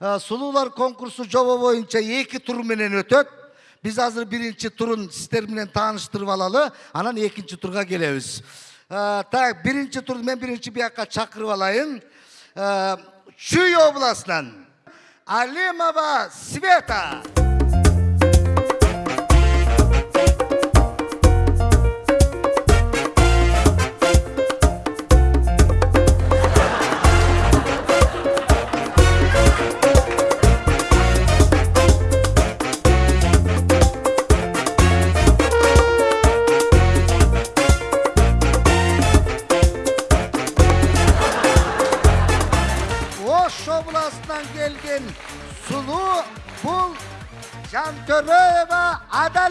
сулуулар конкурсу жоба боюнча эки тур менен өтөт биз азыр биринчи турун сиздер менен тааныштырып алалы анан экинчи турга келебиз так биринчи тур мен биринчи биякка чакырып алайын чүй областынан алимова света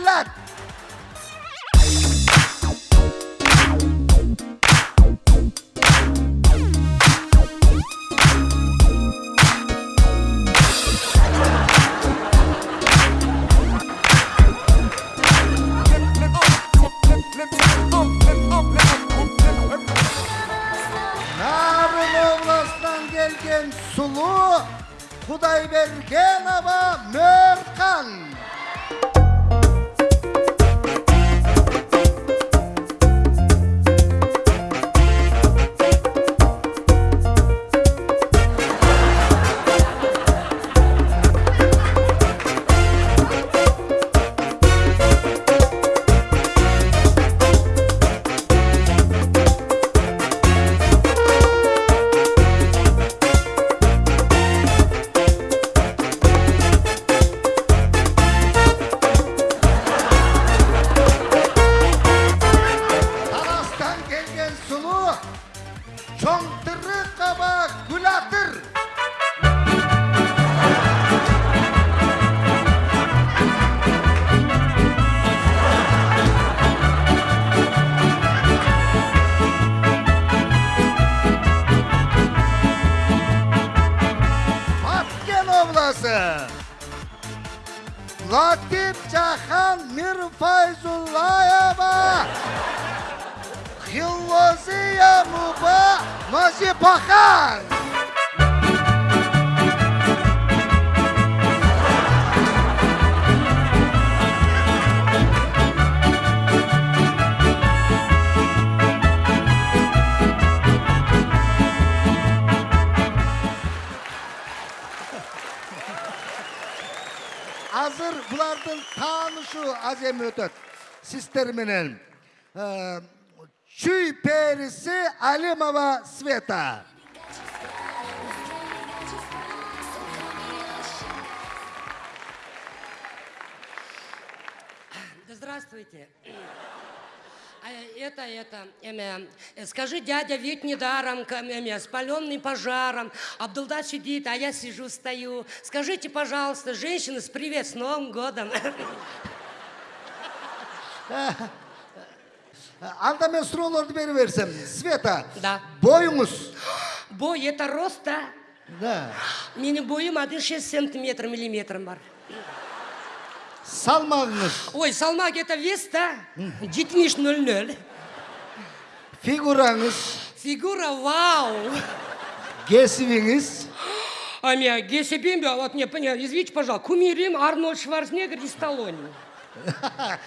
адалат нарын областынан келген сұлу құдайбергенова Муба Назипахан азыр булардын таанышы аз эми өтөт сиздер менен Чүй периси алимова света Здравствуйте. А, Это, это, эме, э, скажи, дядя ведь недаром, эме, спаленный пожаром, Абдулда сидит, а я сижу, стою. Скажите, пожалуйста, женщины, с привет, с Новым годом. анда мен суроолорду бере берсем света Да. боюңуз Бой, это рост, да? да Менің бойым 1,6 сантиметр миллиметром бар. салмагыңыз Ой, салмак это вес, да? Детмиш 0,0. фигураңыз Фигура вау. кесибиңиз А меня вот мне, извините, пожалуйста, кумирим Арнольд Шварценеггер и Сталлоне.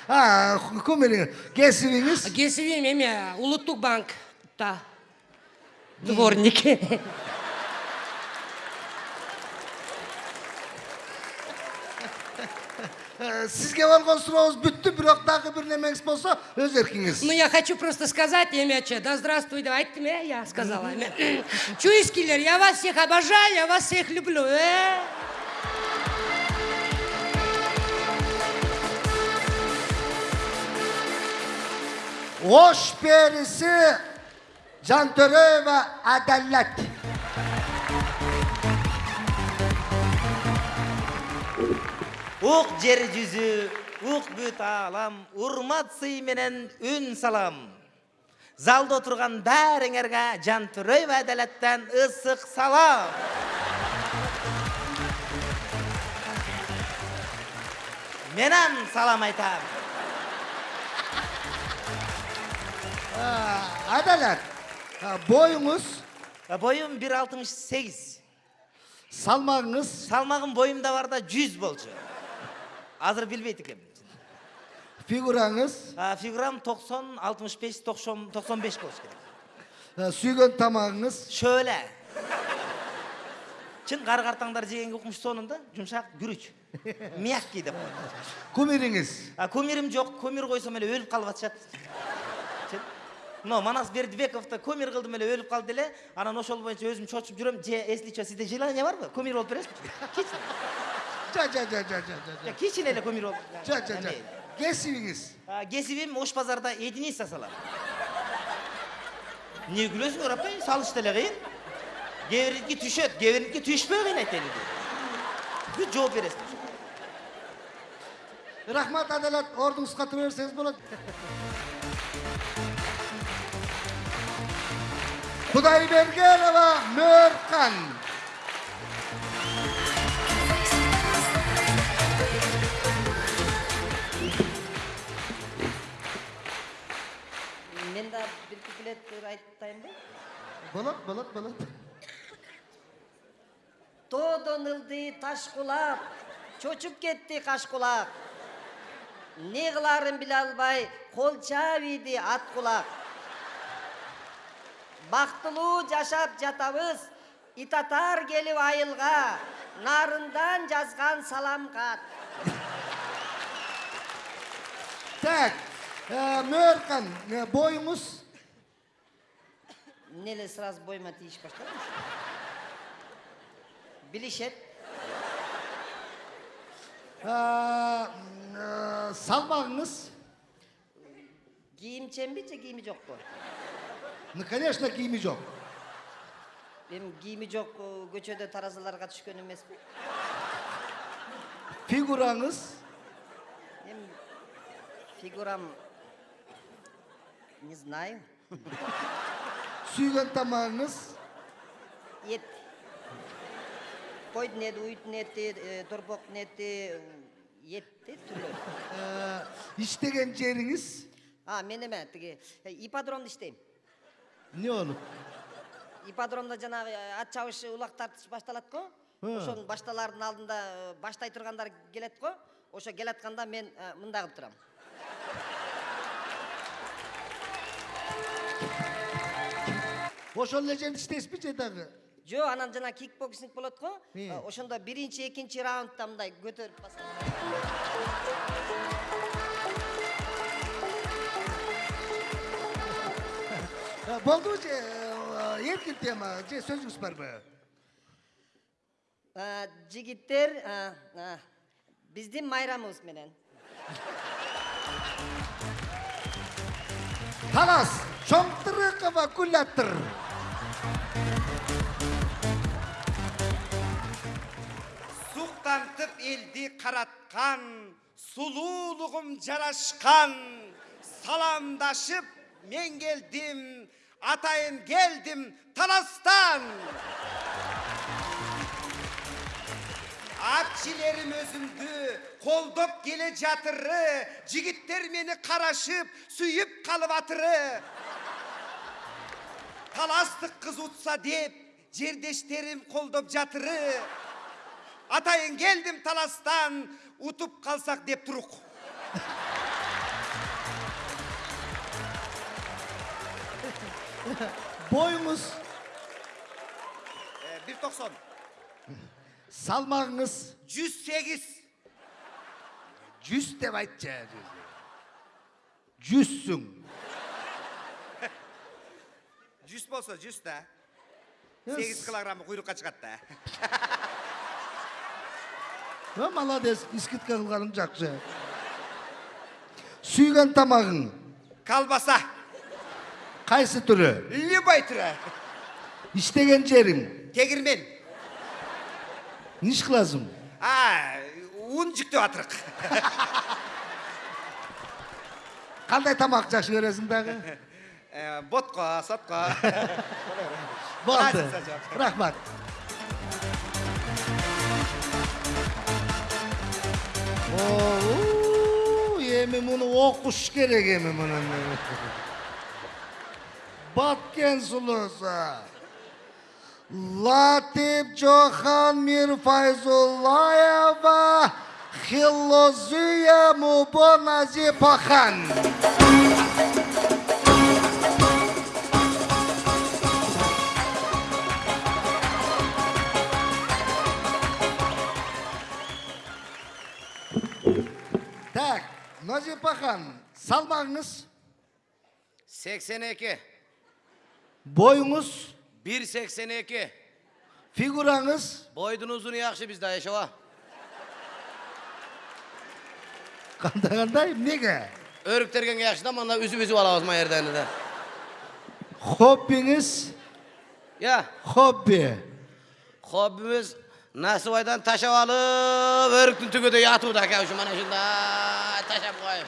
Ha, kumeli, kesiviniz? Kesivim eme, Uluttuk Bank'ta. Дворник. Sizge vargan sıramız bitti, bırak daha bir nemeniz olsa öz erkiniz. Ну, я хочу просто сказать, Емяча, да здравствуй, давайте мне, я сказала. Чуйскиллер, я вас всех обожаю, я вас всех люблю. Э? Ош периси жантөреева адалат ук жер жүзү ук бүт аалам урмат сый менен үн салам залда отурган баарыңарга жантүрөй адалаттан ысык салам менен салам айтам адалат бир алтымыш сегиз салмағыңыз? Салмагым боюмда бар да жүз болчу. Азыр билбейт экенмин фигураңыз? Фигурам токсон алтымыш беш токсон токсон беш болуш керек. Сүйген тамағыңыз? Шөле чын кары картаңдар жегенге укмуш сонун да жумшак күрүч. Мягкий деп. Кумирим жок кумир койсом эле өлүп калып атышат. Чын. Мына манас бердибековду кумир кылдым эле өлүп калды эле. Анан ошол боюнча өзүм чочуп жүрөм. Же если что сизде желание барбы кумир болуп бересизби жа жа жа жа Жа, кичине эле кумир болуп. Жа жа Эме, кесибиңиз. кесибим ош базарда единица салам эмне күлөсүңөр апай салыш деле кыйын. Кээ бириники түшөт кээ бириники түшпөй кыйнайт бүт жооп бересиң. Рахмат адалат. Ордуңузга тура берсеңиз болот. кудайбергенова мөөркан мен да бир куплет айтайынбы болот болот болот. Тоодон ылды таш кулап чочуп кетти каш кулак. Эмне кылаарын биле албай кол чаап ийди ат кулак. Бактылуу жашап жатабыз. Ит атар келип айылга нарындан жазган салам кат так мөөркан боюңуз эмне эле сразу боюма тийиш баштады билишет салмагыңыз кийимченби же кийими жокпу ну конечно кийими жок эми кийими жок э, көчөдө таразаларга түшкөн эмеспи фигураңыз эми фигурам не знаю сүйген тамағыңыз ет уйдун эти э, торпоктун эти этти түрлөрү ә, иштеген жериңиз а мен эме тиги ипподромдо иштейм эмне болуп ипподромдо жанагы э, ат чабыш улак тартыш башталат го ошонун башталаардын алдында э, баштай тургандар келет го ошо келатканда мен э, мындай кылып турам. Ошол эле жерде иштейсизби же дагы? Жок анан жана кикбоксинг болот го ошондо биринчи экинчи раундда мындай көтөрүп басат Ә, болду же ә, эркин тема же сөзүңүз барбы А, жигиттер а, а, биздин майрамыбыз менен. Талас чоңтырыкова гүлатыр суктантып элди караткан сулуулугум жарашкан саламдашып мен келдим атайын келдим таластан атчилерим өзүмдү колдоп келе жатыры жигиттер мени карашып сүйүп калып атыры таластык кыз утса деп жердештерим колдоп жатыры атайын келдим таластан утуп калсак деп турук бир токсон салмагыңыз жүз сегиз жүз деп айтчы жүзсүң жүз болсо жүз да. Yes. сегиз килограммы куйрукка чыгат да. Ö, молодец скидка кылганың жакшы сүйгөн тамагың колбаса. Кайсы түрү любой түрі. Иштеген жериң тегирмен эмне иш кыласың а ун жүктөп атырык кандай тамак жакшы көрөсүң дагы Э, болду Разница жок. рахмат. Эми муну окуш керек эми Batken sulusu. Latif Cohan Mir Fayzullaheva Hilozuya Mubo Nazip Akan. Tak, Nazip Akan, salmağınız? 82. Boyunuz? 1.82. Figuranız? Boydun uzun yakışı bizde yaşava. Kanda kandayım niye? Örük derken yakıştı ama onlar üzü üzü valla uzman yerden de. Hobbiniz? Ya. Hobbi. Hobbimiz nasıl Nasıvaydan taşa alıp örüktün tüküde yatıp da kavuşum bana şunda taşa koyayım.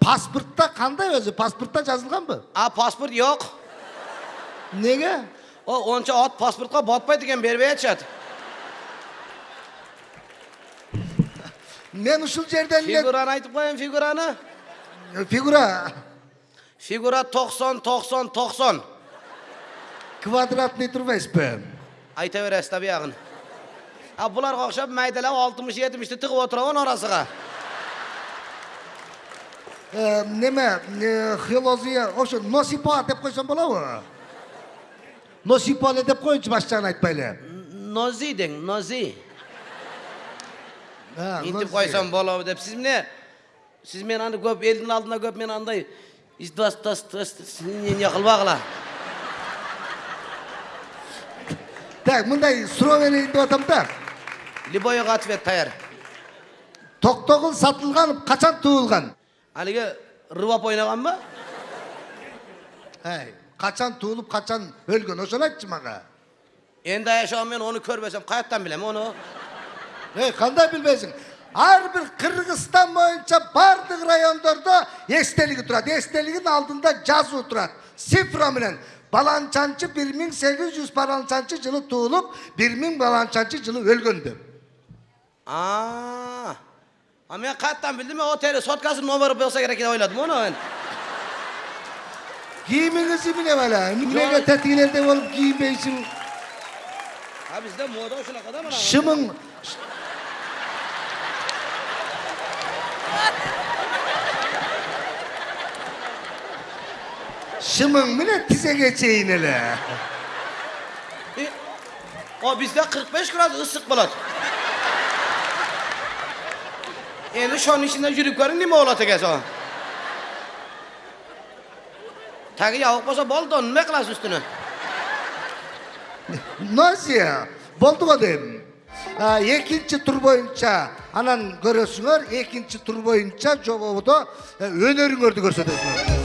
паспортта қандай өзі паспортта жазылған ба а паспорт жоқ неге О, онша ат паспортқа батпай деген беріп айтышады мен ушул жерден фигураны айтып коеюн фигураны фигура фигура 90 токсон токсон квадратный турбайсызбы айта бересиз да буягын а буларга окшоп майдалап алтымыш жетимишти тыгып отурабы анын неме э, хилозия ошо носипа деп койсом болобу носипа эле деп коюнчу баш жагын айтпайлы Nozi den, nozi. Ha, İntip nozi. koysam bolu dep siz ne? Siz men anda köp eldin aldında köp men anday istas tas tas ne yakılbagla. так мындай суроо берейин деп атам да Liboya atvet tayar. токтогул сатылган качан туулган Haligi rıvap oynagan mı? Ай, качан туулуп качан өлгөн ошону айтчы мага Endi yaşam men onu körbesem kayıttan bilem onu. эй кандай билбейсиң ар бир кыргызстан боюнча баардык райондордо эстелиги турат эстелигин алдында жазуу турат цифра менен баланчанчы бир миң сегиз жүз баланчанчы жылы туулуп бир миң баланчанчы жылы өлгөн деп. Ama ben kattan bildim mi o teri sotkasının numarı olsa gerek oyladım onu ben. Giyiminizi bileme lan. Ne kadar tetiklerde olup giyinmeysin. Ha bizde moda hoşuna kadar mı lan? Şımın... Şımın mı ne bize geçeyin hele? O bizde 45 grad ısık bulat. Endi şonun içinde yürüp görün nima gelse o. Tagi yavuk bolsa boldu, nima qilasiz ustini? го дейм А, экинчи тур боюнча анан көрөсүңөр экинчи тур боюнча жободо өнөрүңөрдү көрсөтөсүңөр